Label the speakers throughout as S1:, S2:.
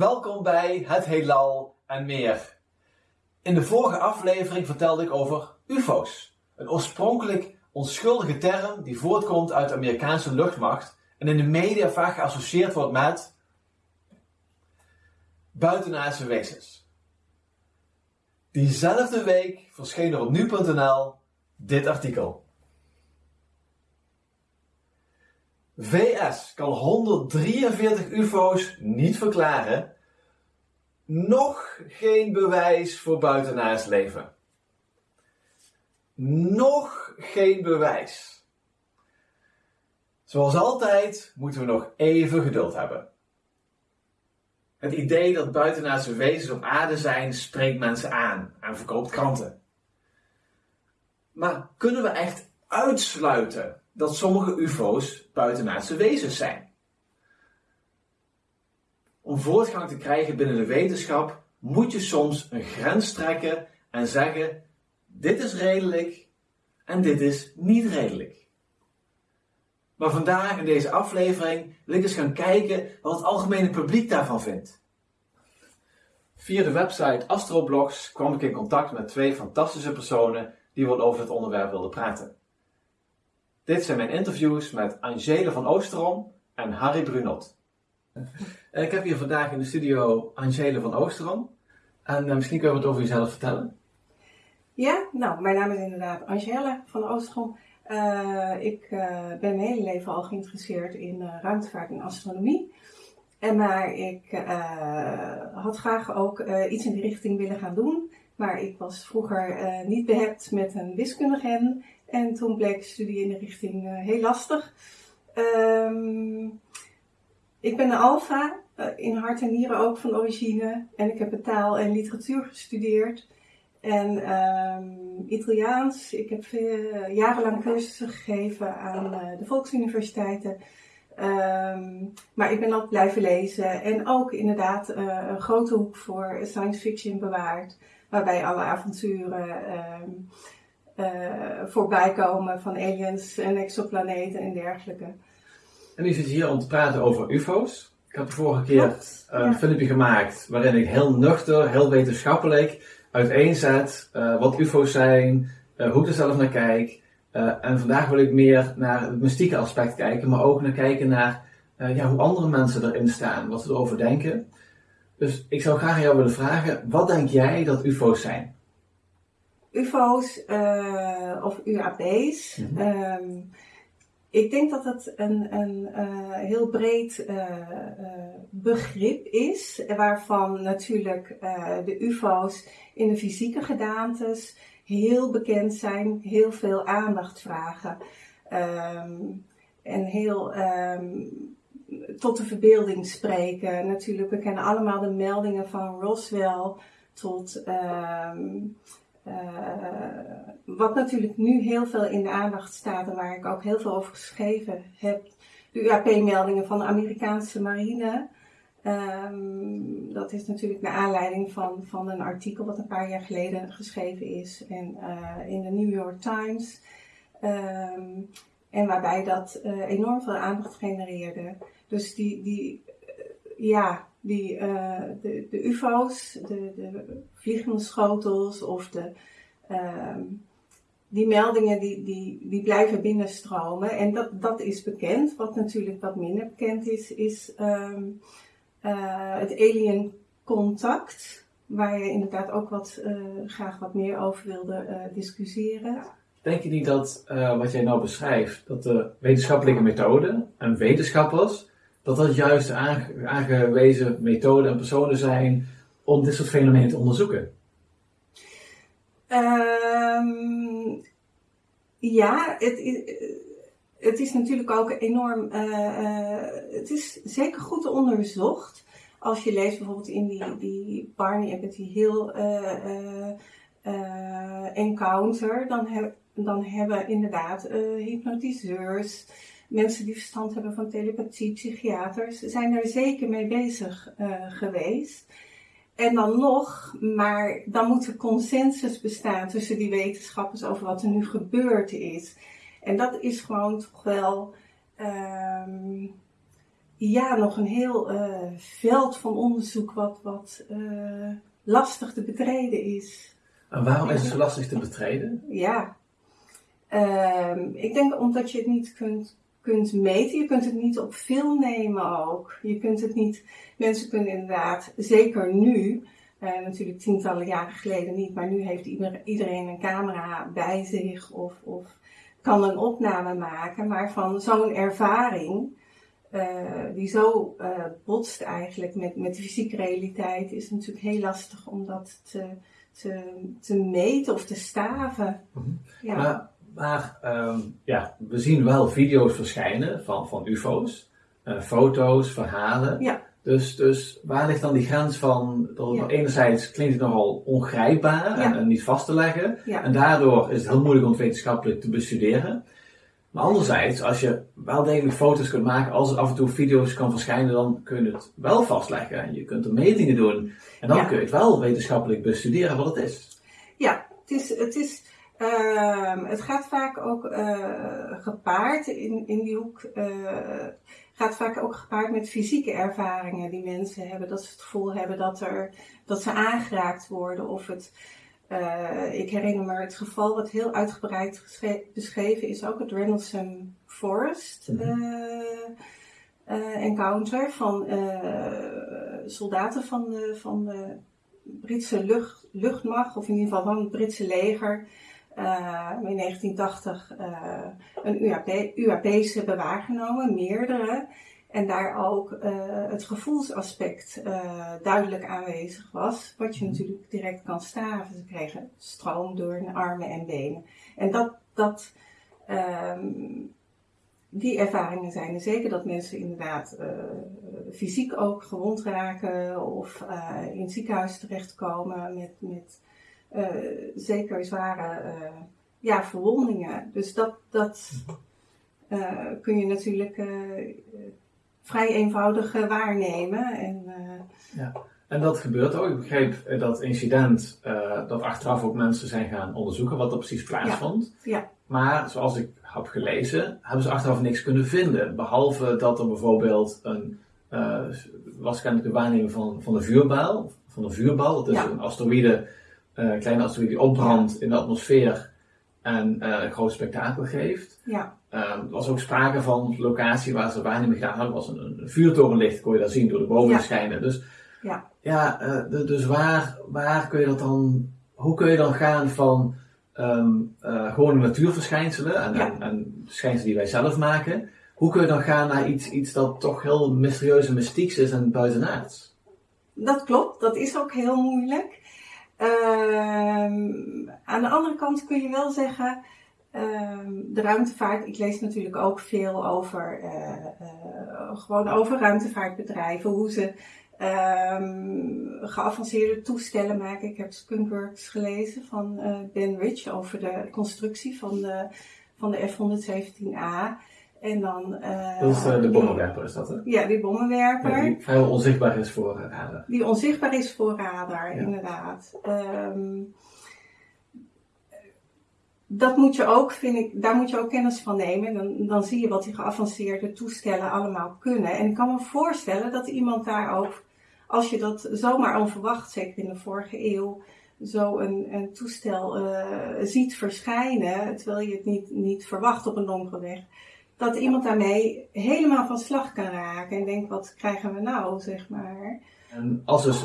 S1: Welkom bij Het Heelal en meer. In de vorige aflevering vertelde ik over UFO's. Een oorspronkelijk onschuldige term die voortkomt uit de Amerikaanse luchtmacht en in de media vaak geassocieerd wordt met buitenaardse wezens. Diezelfde week verscheen er op nu.nl dit artikel. VS kan 143 UFO's niet verklaren. Nog geen bewijs voor buitenaards leven. Nog geen bewijs. Zoals altijd moeten we nog even geduld hebben. Het idee dat buitenaardse wezens op aarde zijn spreekt mensen aan en verkoopt kranten. Maar kunnen we echt uitsluiten dat sommige UFO's buitenaardse wezens zijn? Om voortgang te krijgen binnen de wetenschap moet je soms een grens trekken en zeggen: dit is redelijk en dit is niet redelijk. Maar vandaag in deze aflevering wil ik eens gaan kijken wat het algemene publiek daarvan vindt. Via de website Astroblogs kwam ik in contact met twee fantastische personen die wat over het onderwerp wilden praten. Dit zijn mijn interviews met Angele van Oosterom en Harry Brunot. Eh, ik heb hier vandaag in de studio Angele van Oosterom. En uh, misschien kun je wat over jezelf vertellen.
S2: Ja, nou, mijn naam is inderdaad Angele van Oosterom. Uh, ik ben mijn hele leven al geïnteresseerd in ruimtevaart en astronomie. En maar ik had graag ook iets in die richting willen gaan doen. Maar ik was vroeger niet behept met een wiskundige en toen bleek studie in de richting uh, heel lastig. Um, ik ben een alfa, uh, in hart en nieren ook van origine. En ik heb taal en literatuur gestudeerd. En um, Italiaans. Ik heb veel, jarenlang cursussen gegeven aan de volksuniversiteiten. Um, maar ik ben altijd blijven lezen. En ook inderdaad een grote hoek voor science fiction bewaard. Waarbij alle avonturen voorbij komen van aliens en exoplaneten en dergelijke.
S1: En u zit hier om te praten over UFO's. Ik had de vorige keer een filmpje gemaakt waarin ik heel nuchter, heel wetenschappelijk uiteenzet uh, wat UFO's zijn, hoe ik er zelf naar kijk. en vandaag wil ik meer naar het mystieke aspect kijken, maar ook naar kijken naar ja, hoe andere mensen erin staan, wat ze erover denken. Dus ik zou graag aan jou willen vragen, wat denk jij dat UFO's zijn?
S2: UFO's uh, of UAP's. Mm -hmm. um, ik denk dat het een, een uh, heel breed uh, begrip is, waarvan natuurlijk de UFO's in de fysieke gedaantes heel bekend zijn, heel veel aandacht vragen. Um, en heel um, tot de verbeelding spreken. Natuurlijk, we kennen allemaal de meldingen van Roswell tot wat natuurlijk nu heel veel in de aandacht staat en waar ik ook heel veel over geschreven heb, de UAP-meldingen van de Amerikaanse marine. Um, dat is natuurlijk naar aanleiding van, van een artikel wat een paar jaar geleden geschreven is en, uh, in de New York Times. Um, en waarbij dat uh, enorm veel aandacht genereerde. Dus die, die ja, die, uh, de, de UFO's, de, de vliegende schotels of de, uh, die meldingen die, die, die blijven binnenstromen. En dat, dat is bekend. Wat natuurlijk wat minder bekend is, is um, uh, het alien contact. Waar je inderdaad ook wat, graag wat meer over wilde discussiëren.
S1: Denk je niet dat wat jij nou beschrijft, dat de wetenschappelijke methode en wetenschappers dat dat juist aangewezen methoden en personen zijn om dit soort fenomenen te onderzoeken?
S2: Um, ja, het het is natuurlijk ook enorm. Uh, uh, het is zeker goed onderzocht. Als je leest bijvoorbeeld in die, die Barney Apathy Hill uh, encounter, dan, dan hebben inderdaad hypnotiseurs mensen die verstand hebben van telepathie, psychiaters, zijn er zeker mee bezig uh, geweest. En dan nog, maar dan moet er consensus bestaan tussen die wetenschappers over wat er nu gebeurd is. En dat is gewoon toch wel, um, ja, nog een heel veld van onderzoek wat, wat lastig te betreden is.
S1: En waarom is het zo lastig te betreden?
S2: Ja, ehm, ik denk omdat je het niet kunt, kunt meten. Je kunt het niet op film nemen ook. Je kunt het niet, mensen kunnen inderdaad, zeker nu, uh, natuurlijk tientallen jaren geleden niet, maar nu heeft iedereen een camera bij zich of, of kan een opname maken. Maar van zo'n ervaring, uh, die zo uh, botst eigenlijk met, met de fysieke realiteit, is natuurlijk heel lastig om dat te, te, te meten of te staven.
S1: Mm ja. Maar, maar um, ja, we zien wel video's verschijnen van, van UFO's, foto's, verhalen.
S2: Ja.
S1: Dus, dus waar ligt dan die grens van, ja. enerzijds klinkt het nogal ongrijpbaar en, niet vast te leggen. En daardoor is het heel moeilijk om het wetenschappelijk te bestuderen. Maar anderzijds, als je wel degelijk foto's kunt maken, als er af en toe video's kan verschijnen, dan kun je het wel vastleggen. En je kunt er metingen doen. En dan kun je het wel wetenschappelijk bestuderen wat het is.
S2: Ja, het is, het is uh, het gaat vaak ook uh, gepaard in, in die hoek. Uh, gaat vaak ook gepaard met fysieke ervaringen die mensen hebben. Dat ze het gevoel hebben dat, er, dat ze aangeraakt worden. Of het, uh, ik herinner me het geval wat heel uitgebreid beschreven is, ook het Rendlesham Forest mm encounter van soldaten van de, van de Britse lucht, luchtmacht, of in ieder geval van het Britse leger. Uh, in 1980 uh, een UAP, UAP's hebben waargenomen, meerdere. En daar ook uh, het gevoelsaspect duidelijk aanwezig was, wat je natuurlijk direct kan staven. Ze kregen stroom door hun armen en benen. En dat, dat, um, die ervaringen zijn er zeker dat mensen inderdaad fysiek ook gewond raken of in het ziekenhuis terechtkomen met, met zeker zware uh, ja, verwondingen. Dus dat, dat uh, kun je natuurlijk vrij eenvoudig waarnemen. En,
S1: ja. en dat gebeurt ook. Ik begreep dat incident, dat achteraf ook mensen zijn gaan onderzoeken wat er precies plaatsvond.
S2: Ja. ja.
S1: Maar zoals ik heb gelezen, hebben ze achteraf niks kunnen vinden. Behalve dat er bijvoorbeeld een, was kennelijk de waarneming van, van de vuurbal. Van de vuurbal, dat is een asteroïde uh, kleine asteroïde die opbrandt in de atmosfeer en uh, een groot spektakel geeft.
S2: Ja.
S1: Uh, er was ook sprake van locatie waar ze waarneming gedaan hadden, was een, een vuurtorenlicht, kon je daar zien door de bomen ja. schijnen. Dus,
S2: ja,
S1: ja uh, dus waar, waar kun je dat dan, hoe kun je dan gaan van um, uh, gewone natuurverschijnselen en, ja. en, en, verschijnselen die wij zelf maken, hoe kun je dan gaan naar iets, iets dat toch heel mysterieus en mystieks is en buitenaards?
S2: Dat klopt, dat is ook heel moeilijk. Ehm, aan de andere kant kun je wel zeggen, ehm, de ruimtevaart, ik lees natuurlijk ook veel over, uh, uh, gewoon over ruimtevaartbedrijven, hoe ze um, geavanceerde toestellen maken. Ik heb Skunkworks gelezen van uh, Ben Rich over de constructie van de, van de F-117A. En dan, uh,
S1: dat is de, de bommenwerper, is dat hè?
S2: Ja, die bommenwerper. Ja,
S1: die vrijwel onzichtbaar is voor radar.
S2: Die onzichtbaar is voor radar, inderdaad. Um, dat moet je ook, vind ik, daar moet je ook kennis van nemen. Dan, dan zie je wat die geavanceerde toestellen allemaal kunnen. En ik kan me voorstellen dat iemand daar ook, als je dat zomaar onverwacht, zeker in de vorige eeuw, zo een, een toestel uh, ziet verschijnen, terwijl je het niet, niet verwacht op een donkere weg dat iemand daarmee helemaal van slag kan raken en denkt, wat krijgen we nou, zeg maar.
S1: En als dus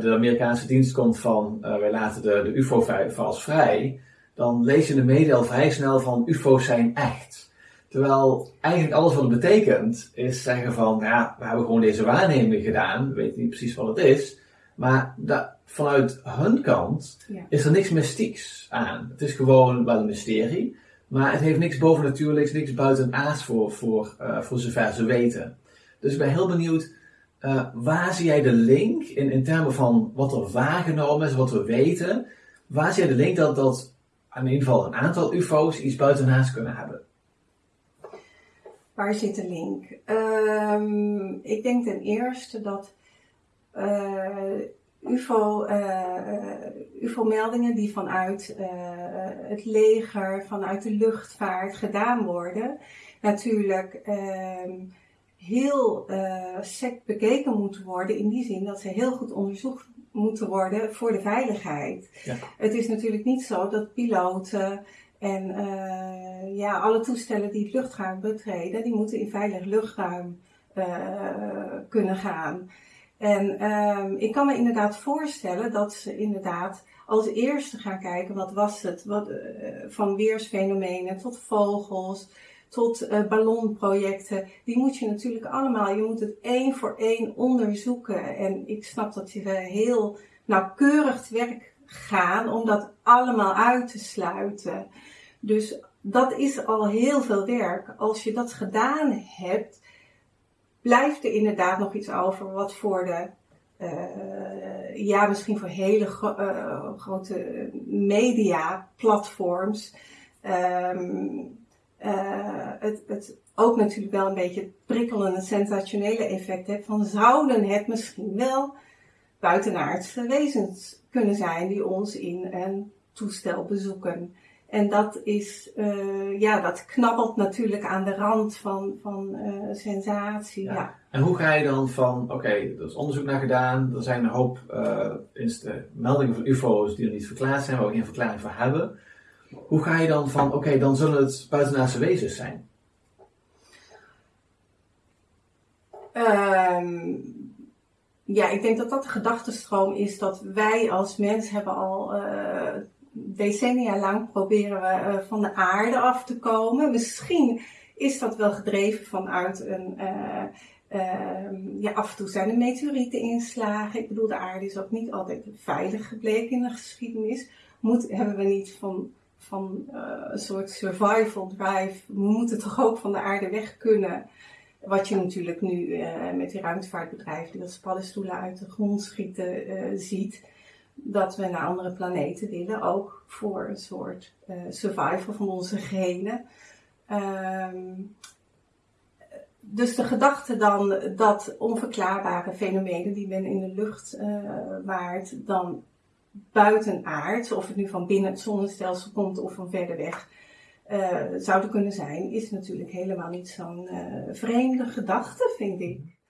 S1: de Amerikaanse dienst komt van, uh, wij laten de, de UFO-files vrij, dan lees je in de media al vrij snel van UFO's zijn echt. Terwijl eigenlijk alles wat het betekent, is zeggen van, ja, we hebben gewoon deze waarneming gedaan, we weten niet precies wat het is, maar da, vanuit hun kant ja. is er niks mystieks aan. Het is gewoon wel een mysterie. Maar het heeft niks bovennatuurlijks, niks buitenaards voor, voor, uh, voor zover ze weten. Dus ik ben heel benieuwd, uh, waar zie jij de link in, in termen van wat er waargenomen is, wat we weten? Waar zie jij de link dat, dat in ieder geval een aantal UFO's iets buitenaards kunnen hebben?
S2: Waar zit de link? Um, ik denk ten eerste dat uh, UFO, uh, UFO-meldingen die vanuit uh, het leger, vanuit de luchtvaart gedaan worden, natuurlijk uh, heel sec bekeken moeten worden. In die zin dat ze heel goed onderzocht moeten worden voor de veiligheid. Ja. Het is natuurlijk niet zo dat piloten en uh, ja, alle toestellen die het luchtruim betreden, die moeten in veilig luchtruim uh, kunnen gaan. En um, ik kan me inderdaad voorstellen dat ze inderdaad als eerste gaan kijken wat was het, wat, uh, van weersfenomenen tot vogels, tot uh, ballonprojecten. Die moet je natuurlijk allemaal, je moet het één voor één onderzoeken. En ik snap dat je heel nauwkeurig te werk gaan om dat allemaal uit te sluiten. Dus dat is al heel veel werk. Als je dat gedaan hebt, blijft er inderdaad nog iets over wat voor de, uh, ja, misschien voor hele uh, grote media-platforms, um, uh, het, het ook natuurlijk wel een beetje prikkelende, sensationele effect heeft van zouden het misschien wel buitenaardse wezens kunnen zijn die ons in een toestel bezoeken. En dat is, uh, ja, dat knabbelt natuurlijk aan de rand van, van uh, sensatie. Ja.
S1: En hoe ga je dan van, oké, okay, er is onderzoek naar gedaan, er zijn een hoop uh, meldingen van UFO's die er niet verklaard zijn, waar we geen verklaring voor hebben. Hoe ga je dan van, oké, okay, dan zullen het buitenaardse wezens zijn?
S2: Um, ja, ik denk dat dat de gedachtenstroom is dat wij als mens hebben al decennia lang proberen we uh, van de aarde af te komen. Misschien is dat wel gedreven vanuit een. Uh, uh, ja, af en toe zijn er meteorieteninslagen. Ik bedoel, de aarde is ook niet altijd veilig gebleken in de geschiedenis. Moet, hebben we niet van, van een soort survival drive. We moeten toch ook van de aarde weg kunnen. Wat je natuurlijk nu met die ruimtevaartbedrijven die als paddenstoelen uit de grond schieten ziet dat we naar andere planeten willen, ook voor een soort uh, survival van onze genen. Um, dus de gedachte dan dat onverklaarbare fenomenen die men in de lucht uh, waart, dan buitenaard, of het nu van binnen het zonnestelsel komt of van verder weg, uh, zouden kunnen zijn, is natuurlijk helemaal niet zo'n vreemde gedachte, vind ik.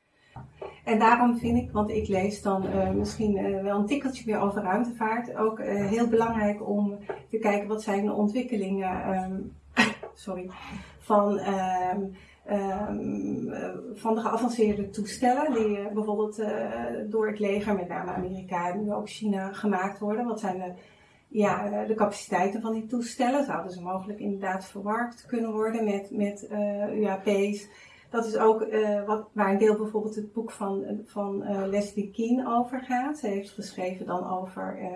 S2: En daarom vind ik, want ik lees dan uh, misschien uh, wel een tikkeltje meer over ruimtevaart, ook uh, heel belangrijk om te kijken wat zijn de ontwikkelingen um, sorry, van, um, um, van de geavanceerde toestellen die bijvoorbeeld door het leger, met name Amerika en nu ook China, gemaakt worden. Wat zijn de, ja, de capaciteiten van die toestellen? Zouden ze mogelijk inderdaad verwarkt kunnen worden met, met UAP's? Dat is ook uh, wat, waar een deel bijvoorbeeld het boek van, van uh, Leslie Keane over gaat. Ze heeft geschreven dan over uh,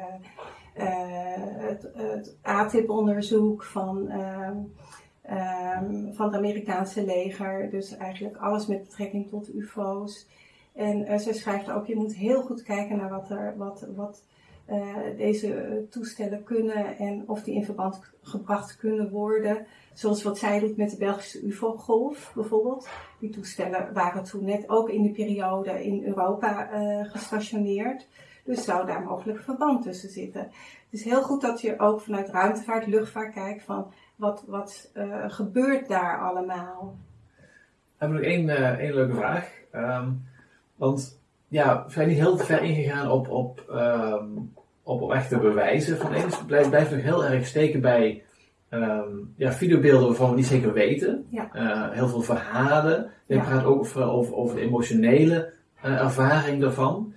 S2: het, het ATIP-onderzoek van, ehm, van het Amerikaanse leger. Dus eigenlijk alles met betrekking tot UFO's. En ze schrijft ook, je moet heel goed kijken naar wat, er, wat, wat deze toestellen kunnen en of die in verband gebracht kunnen worden. Zoals wat zij doet met de Belgische UFO-golf bijvoorbeeld. Die toestellen waren toen net ook in die periode in Europa uh, gestationeerd. Dus zou daar mogelijk verband tussen zitten. Het is heel goed dat je ook vanuit ruimtevaart, luchtvaart kijkt van wat, wat uh, gebeurt daar allemaal.
S1: We hebben nog één, uh, één leuke vraag. Um, want ja, we zijn niet heel ver ingegaan op, op, um, op, op echte bewijzen van eens. Het blijft, blijft nog heel erg steken bij um, ja, videobeelden waarvan we niet zeker weten. Ja. Uh, heel veel verhalen. Je ja. praat ook over, over, over de emotionele uh, ervaring daarvan.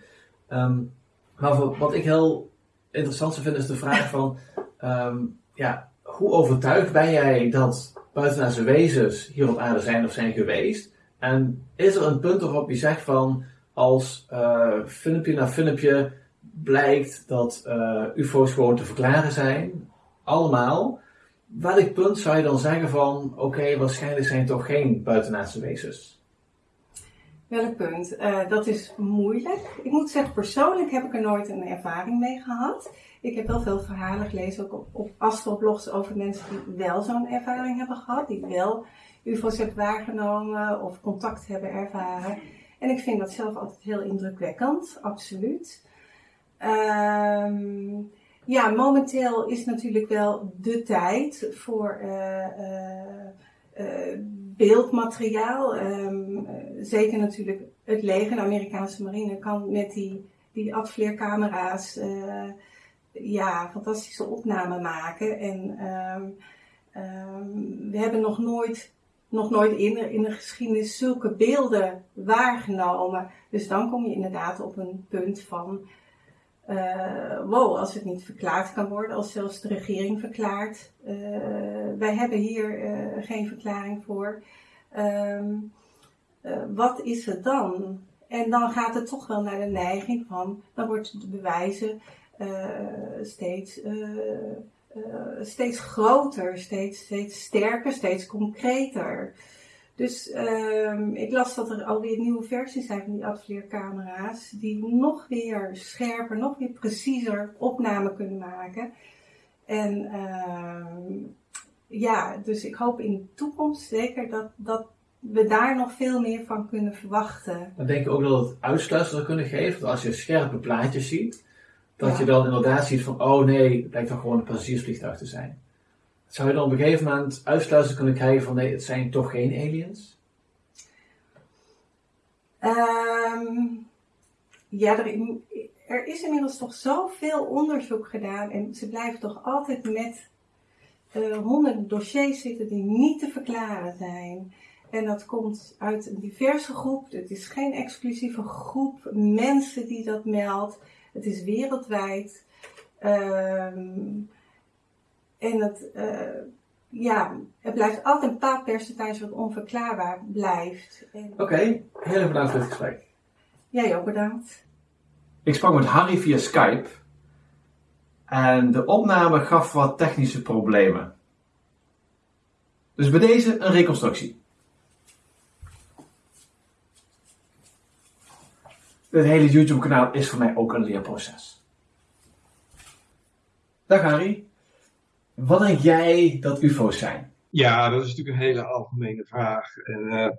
S1: Um, maar wat ik heel interessant vind is de vraag van, um, ja, hoe overtuigd ben jij dat buitenaardse wezens hier op aarde zijn of zijn geweest? En is er een punt waarop je zegt van, als uh, filmpje na filmpje blijkt dat UFO's gewoon te verklaren zijn, allemaal, welk punt zou je dan zeggen van, oké, waarschijnlijk zijn het toch geen buitenaardse wezens?
S2: Welk punt? Uh, dat is moeilijk. Ik moet zeggen, persoonlijk heb ik er nooit een ervaring mee gehad. Ik heb wel veel verhalen gelezen, ook op, op astroblogs, over mensen die wel zo'n ervaring hebben gehad. Die wel UFO's hebben waargenomen of contact hebben ervaren. En ik vind dat zelf altijd heel indrukwekkend, absoluut. Ehm ja, momenteel is natuurlijk wel de tijd voor uh, uh, beeldmateriaal. Ehm, zeker natuurlijk het leger, de Amerikaanse marine, kan met die, die advleercamera's ja, fantastische opnamen maken. En ehm, we hebben nog nooit, nog nooit in, in de geschiedenis zulke beelden waargenomen. Dus dan kom je inderdaad op een punt van, uh, wow, als het niet verklaard kan worden, als zelfs de regering verklaart, uh, wij hebben hier uh, geen verklaring voor. Um, wat is het dan? En dan gaat het toch wel naar de neiging van, dan wordt de bewijzen steeds steeds groter, steeds, steeds sterker, steeds concreter. Dus uh, ik las dat er alweer nieuwe versies zijn van die advleercamera's die nog weer scherper, nog weer preciezer opnamen kunnen maken. En uh, ja, dus ik hoop in de toekomst zeker dat, dat we daar nog veel meer van kunnen verwachten.
S1: Dan denk ik ook dat het uitsluitsel zou kunnen geven. Want als je scherpe plaatjes ziet, dat je dan inderdaad ziet van, oh nee, het lijkt toch gewoon een passagiersvliegtuig te zijn. Zou je dan op een gegeven moment uitsluiten kunnen krijgen van, nee, het zijn toch geen aliens?
S2: Um, ja, er, er, is inmiddels toch zoveel onderzoek gedaan en ze blijven toch altijd met uh, honderden dossiers zitten die niet te verklaren zijn. En dat komt uit een diverse groep. Het is geen exclusieve groep mensen die dat meldt. Het is wereldwijd. Um, en het, uh, ja, het blijft altijd een bepaald percentage wat onverklaarbaar blijft.
S1: Oké, okay, heel erg bedankt voor het gesprek.
S2: Jij ook bedankt.
S1: Ik sprak met Harry via Skype. En de opname gaf wat technische problemen. Dus bij deze een reconstructie. Het hele YouTube kanaal is voor mij ook een leerproces. Dag Harry. Wat denk jij dat UFO's zijn?
S3: Ja, dat is natuurlijk een hele algemene vraag. En uh,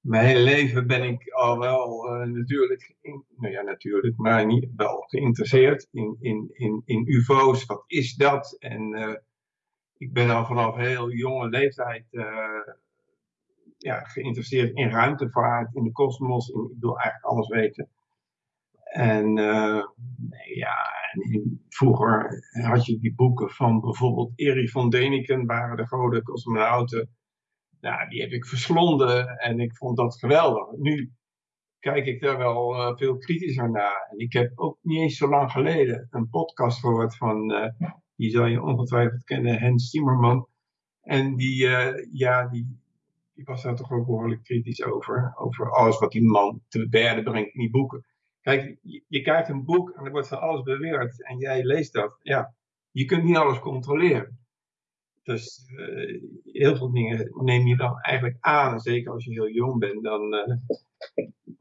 S3: mijn hele leven ben ik al wel uh, natuurlijk, nou ja, natuurlijk, maar niet wel geïnteresseerd in, in, in, in UFO's. Wat is dat? En uh, ik ben al vanaf heel jonge leeftijd ja, geïnteresseerd in ruimtevaart, in de kosmos. Ik wil eigenlijk alles weten. En ja, en vroeger had je die boeken van bijvoorbeeld Erich von Däniken, waren de grote cosmonauten. Nou, die heb ik verslonden en ik vond dat geweldig. Nu kijk ik daar wel uh, veel kritischer naar. En ik heb ook niet eens zo lang geleden een podcast gehoord van, uh, die zal je ongetwijfeld kennen, Hans Timmerman. En die, ja, die, die was daar toch ook behoorlijk kritisch over. Over alles wat die man te berden brengt in die boeken. Kijk, je, krijgt een boek en er wordt van alles beweerd en jij leest dat. Ja, je kunt niet alles controleren. Dus uh, heel veel dingen neem je dan eigenlijk aan. Zeker als je heel jong bent, dan, uh,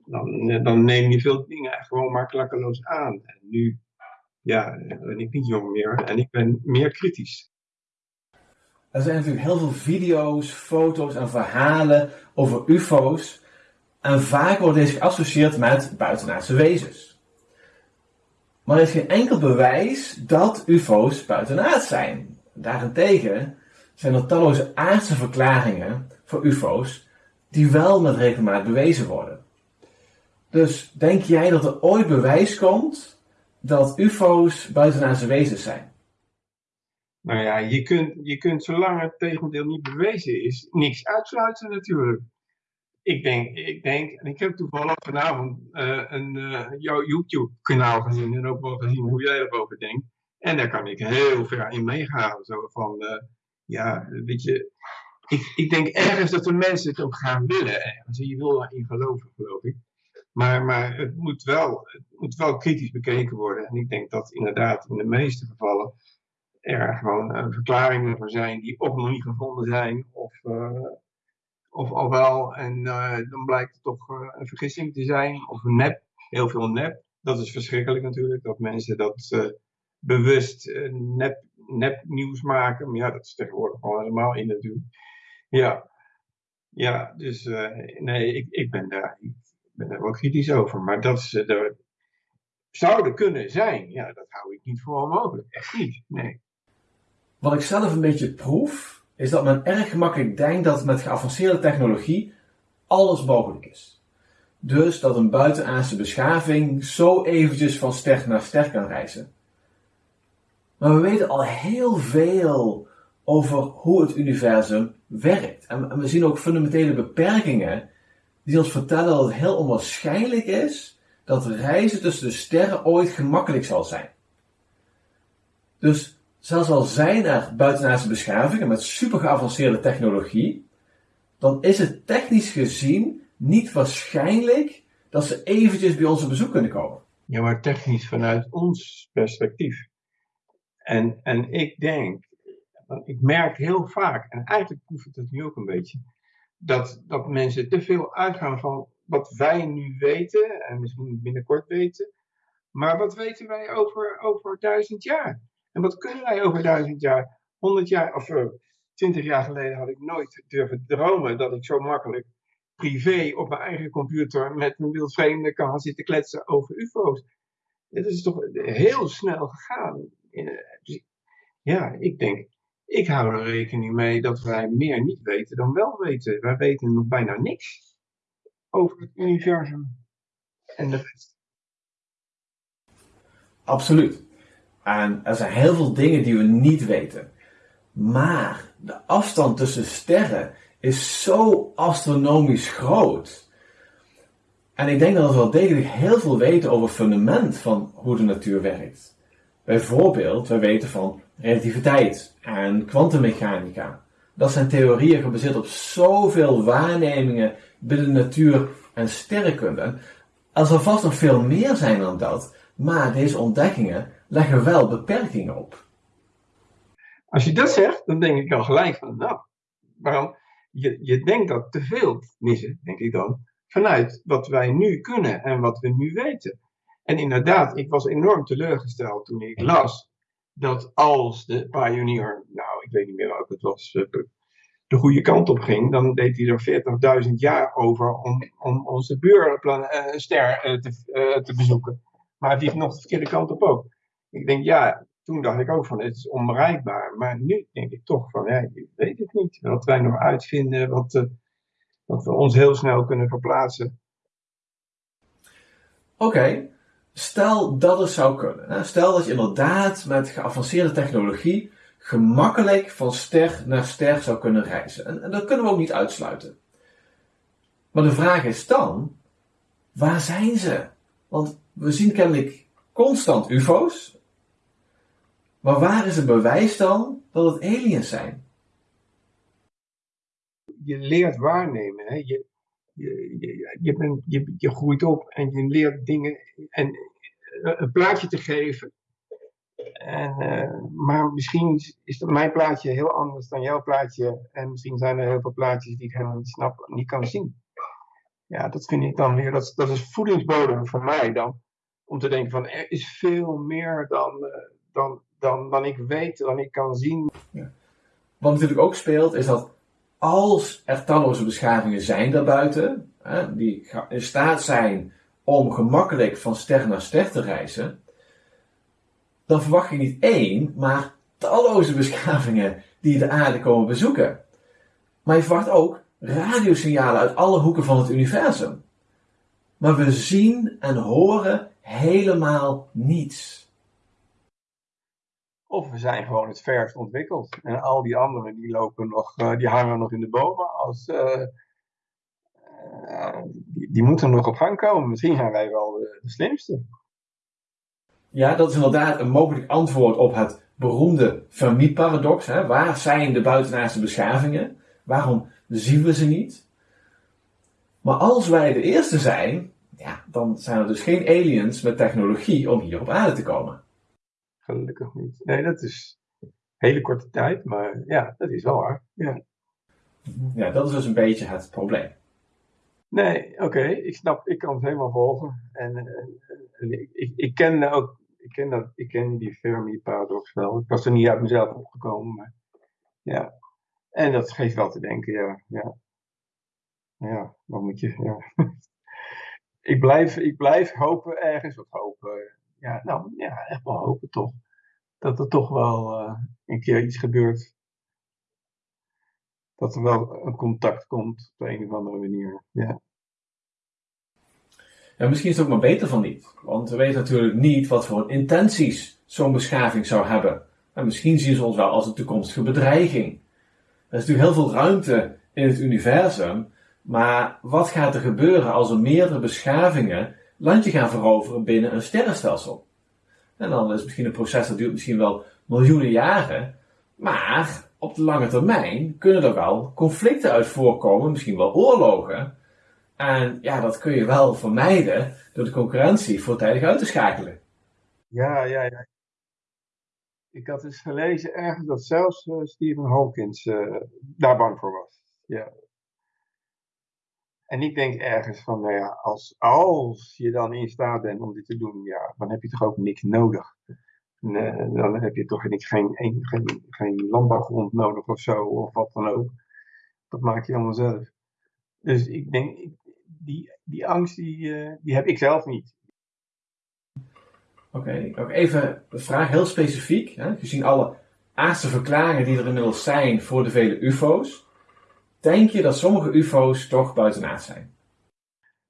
S3: dan, uh, dan neem je veel dingen gewoon maar klakkeloos aan. En nu ja, ben ik niet jong meer en ik ben meer kritisch.
S1: Er zijn natuurlijk heel veel video's, foto's en verhalen over UFO's. En vaak wordt deze geassocieerd met buitenaardse wezens. Maar er is geen enkel bewijs dat UFO's buitenaards zijn. Daarentegen zijn er talloze aardse verklaringen voor UFO's die wel met regelmaat bewezen worden. Dus denk jij dat er ooit bewijs komt dat UFO's buitenaardse wezens zijn?
S3: Nou ja, je kunt, je kunt zolang het tegendeel niet bewezen is, niks uitsluiten natuurlijk ik denk, ik denk, en ik heb toevallig vanavond uh, een uh, jouw YouTube-kanaal gezien en ook wel gezien hoe jij erover denkt. En daar kan ik heel ver in meegaan. Zo van, uh, ja, weet je, ik, ik denk ergens dat de mensen het ook gaan willen. Ergens. Je wil erin geloven, geloof ik. Maar, maar het, moet wel, het moet wel kritisch bekeken worden. En ik denk dat inderdaad in de meeste gevallen er gewoon verklaringen voor zijn die of nog niet gevonden zijn of of al wel. En uh, dan blijkt het toch uh, een vergissing te zijn, of nep, heel veel nep. Dat is verschrikkelijk natuurlijk, dat mensen dat uh, bewust nep, nep nieuws maken. Maar ja, dat is tegenwoordig gewoon helemaal in natuurlijk. Ja, ja dus nee, ik, ik, ben daar, ik ben daar wel kritisch over. Maar dat ze er zouden kunnen zijn, ja, dat hou ik niet voor onmogelijk. Echt niet, nee.
S1: Wat ik zelf een beetje proef, is dat men erg gemakkelijk denkt dat met geavanceerde technologie alles mogelijk is. Dus dat een buitenaardse beschaving zo eventjes van ster naar ster kan reizen. Maar we weten al heel veel over hoe het universum werkt. En we zien ook fundamentele beperkingen die ons vertellen dat het heel onwaarschijnlijk is dat reizen tussen de sterren ooit gemakkelijk zal zijn. Dus zelfs al zijn er buitenaardse beschavingen met super geavanceerde technologie, dan is het technisch gezien niet waarschijnlijk dat ze eventjes bij ons op bezoek kunnen komen.
S3: Ja, maar technisch vanuit ons perspectief. En, en ik denk, ik merk heel vaak, en eigenlijk proef ik het nu ook een beetje, dat, dat mensen te veel uitgaan van wat wij nu weten, en misschien binnenkort weten, maar wat weten wij over, over duizend jaar? En wat kunnen wij over duizend jaar? Honderd jaar, of uh, twintig jaar geleden had ik nooit durven dromen dat ik zo makkelijk privé op mijn eigen computer met een wildvreemde kan gaan zitten kletsen over UFO's. Het is toch heel snel gegaan. Dus, ja, ik denk, ik hou er rekening mee dat wij meer niet weten dan wel weten. Wij weten nog bijna niks over het universum en de rest.
S1: Absoluut. En er zijn heel veel dingen die we niet weten. Maar de afstand tussen sterren is zo astronomisch groot. En ik denk dat we wel degelijk heel veel weten over het fundament van hoe de natuur werkt. Bijvoorbeeld, we weten van relativiteit en kwantummechanica. Dat zijn theorieën gebaseerd op zoveel waarnemingen binnen natuur en sterrenkunde. Er zal vast nog veel meer zijn dan dat, maar deze ontdekkingen leggen wel beperkingen op.
S3: Als je dat zegt, dan denk ik al gelijk van, nou, waarom? Je, je denkt dat te veel missen, denk ik dan, vanuit wat wij nu kunnen en wat we nu weten. En inderdaad, ik was enorm teleurgesteld toen ik las dat als de Pioneer, nou, ik weet niet meer welke het was, eh, de goede kant op ging, dan deed hij er 40.000 jaar over om, om onze buurster uh, te, uh, te bezoeken. Maar hij vliegt nog de verkeerde kant op ook. Ik denk, ja, toen dacht ik ook van, het is onbereikbaar. Maar nu denk ik toch van, ja, ik weet het niet. Wat wij nog uitvinden, wat, uh, wat we ons heel snel kunnen verplaatsen.
S1: Oké, stel dat het zou kunnen. Hè? Stel dat je inderdaad met geavanceerde technologie gemakkelijk van ster naar ster zou kunnen reizen. En, en dat kunnen we ook niet uitsluiten. Maar de vraag is dan, waar zijn ze? Want we zien kennelijk constant UFO's. Maar waar is het bewijs dan dat het aliens zijn?
S3: Je leert waarnemen. Hè? Je, je, je, je, bent, je, groeit op en je leert dingen en een plaatje te geven. En, uh, maar misschien is mijn plaatje heel anders dan jouw plaatje. En misschien zijn er heel veel plaatjes die ik helemaal niet snap, niet kan zien. Ja, dat vind ik dan weer, dat, dat is voedingsbodem voor mij dan om te denken van er is veel meer dan, uh, dan, dan, dan ik weet, dan ik kan zien.
S1: Wat natuurlijk ook speelt is dat als er talloze beschavingen zijn daarbuiten, hè, die in staat zijn om gemakkelijk van ster naar ster te reizen, dan verwacht je niet één, maar talloze beschavingen die de aarde komen bezoeken. Maar je verwacht ook radiosignalen uit alle hoeken van het universum. Maar we zien en horen helemaal niets.
S3: Of we zijn gewoon het verst ontwikkeld. En al die anderen die lopen nog, uh, die hangen nog in de bomen. Als, uh, uh, die, die, moeten nog op gang komen. Misschien zijn wij wel de, de, slimste.
S1: Ja, dat is inderdaad een mogelijk antwoord op het beroemde Fermi-paradox. Waar zijn de buitenaardse beschavingen? Waarom zien we ze niet? Maar als wij de eerste zijn, ja, dan zijn er dus geen aliens met technologie om hier op aarde te komen.
S3: Gelukkig niet. Nee, dat is een hele korte tijd, maar ja, dat is wel waar. Ja,
S1: ja dat is dus een beetje het probleem.
S3: Nee, oké, okay, ik snap, ik kan het helemaal volgen. En, en, en ik, ik, ik, ken ook, ik ken, dat, ik ken die Fermi-paradox wel. Ik was er niet uit mezelf opgekomen, maar ja. En dat geeft wel te denken, ja. Ja, ja wat moet je, ja. ik, blijf, ik blijf hopen ergens, wat hopen, ja, nou ja, echt wel hopen toch. Dat er toch wel uh, een keer iets gebeurt. dat er wel een contact komt op een of andere manier. Ja.
S1: Ja, misschien is het ook maar beter van niet. Want we weten natuurlijk niet wat voor intenties zo'n beschaving zou hebben. En misschien zien ze ons wel als een toekomstige bedreiging. Er is natuurlijk heel veel ruimte in het universum. Maar wat gaat er gebeuren als er meerdere beschavingen landje gaan veroveren binnen een sterrenstelsel? En dan is misschien een proces dat duurt misschien wel miljoenen jaren. Maar op de lange termijn kunnen er wel conflicten uit voorkomen, misschien wel oorlogen. En ja, dat kun je wel vermijden door de concurrentie voortijdig uit te schakelen.
S3: Ja, ja, ja. Ik had eens gelezen ergens dat zelfs uh, Stephen Hawkins uh, daar bang voor was. Ja. En ik denk ergens van, nou ja, als, als je dan in staat bent om dit te doen, ja, dan heb je toch ook niks nodig. Dan heb je toch geen, geen, geen, geen landbouwgrond nodig of zo, of wat dan ook. Dat maak je allemaal zelf. Dus ik denk, die, die angst die, uh, die heb ik zelf niet.
S1: Oké, okay. even de vraag heel specifiek. Hè? Gezien alle aardse verklaringen die er inmiddels zijn voor de vele UFO's, denk je dat sommige UFO's toch buitenaard zijn?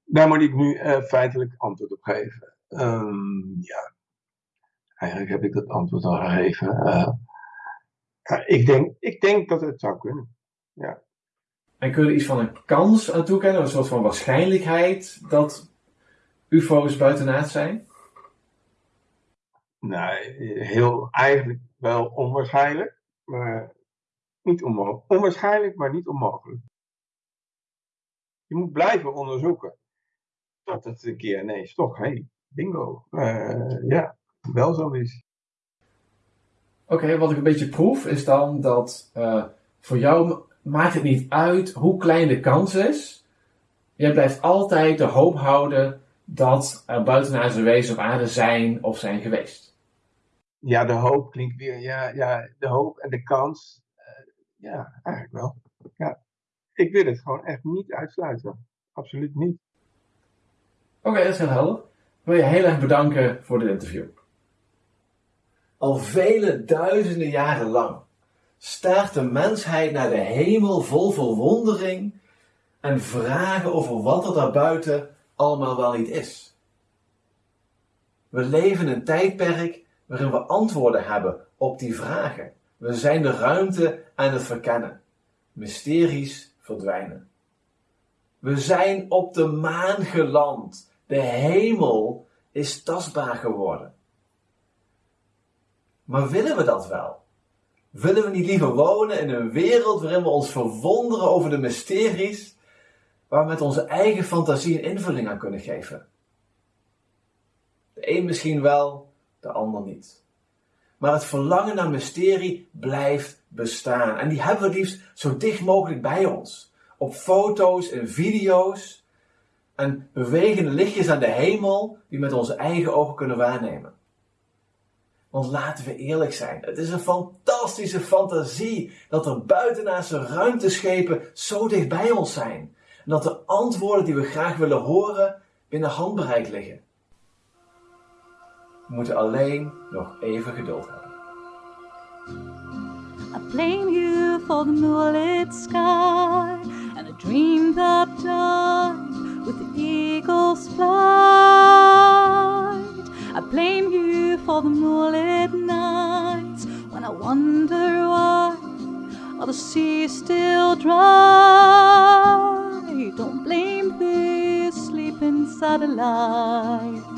S3: Daar moet ik nu uh, feitelijk antwoord op geven. Um, ja, eigenlijk heb ik dat antwoord al gegeven. Uh, ik, denk, ik denk dat het zou kunnen. Ja.
S1: En kun je er iets van een kans aan toekennen, een soort van waarschijnlijkheid dat UFO's buitenaard zijn?
S3: Nee, heel eigenlijk wel onwaarschijnlijk, maar niet onmogelijk. Onwaarschijnlijk, maar niet onmogelijk. Je moet blijven onderzoeken. Tot het een keer ineens toch, hé, hey, bingo. Uh, ja, wel zo is.
S1: Oké, wat ik een beetje proef is dan dat uh, voor jou maakt het niet uit hoe klein de kans is. Je blijft altijd de hoop houden dat er buitenaardse wezens op aarde zijn of zijn geweest.
S3: Ja, de hoop klinkt weer, ja, ja de hoop en de kans. Ja, eigenlijk wel. Ja. Ik wil het gewoon echt niet uitsluiten. Absoluut niet.
S1: Oké, okay, dat is heel helder. Ik wil je heel erg bedanken voor dit interview. Al vele duizenden jaren lang staart de mensheid naar de hemel vol verwondering en vragen over wat er daarbuiten allemaal wel niet is. We leven een tijdperk waarin we antwoorden hebben op die vragen. We zijn de ruimte aan het verkennen. Mysteries verdwijnen. We zijn op de maan geland. De hemel is tastbaar geworden. Maar willen we dat wel? Willen we niet liever wonen in een wereld waarin we ons verwonderen over de mysteries, waar we met onze eigen fantasie een invulling aan kunnen geven? De een misschien wel, de ander niet. Maar het verlangen naar mysterie blijft bestaan. En die hebben we liefst zo dicht mogelijk bij ons. Op foto's en video's. En bewegende lichtjes aan de hemel die met onze eigen ogen kunnen waarnemen. Want laten we eerlijk zijn, het is een fantastische fantasie dat er buitenaardse ruimteschepen zo dicht bij ons zijn. En dat de antwoorden die we graag willen horen binnen handbereik liggen. We moeten alleen nog even geduld hebben. I blame you for the moonlit sky and a dream that died with the eagle's flight. I blame you for the moonlit nights when I wonder why are the seas still dry. Don't blame this sleeping satellite.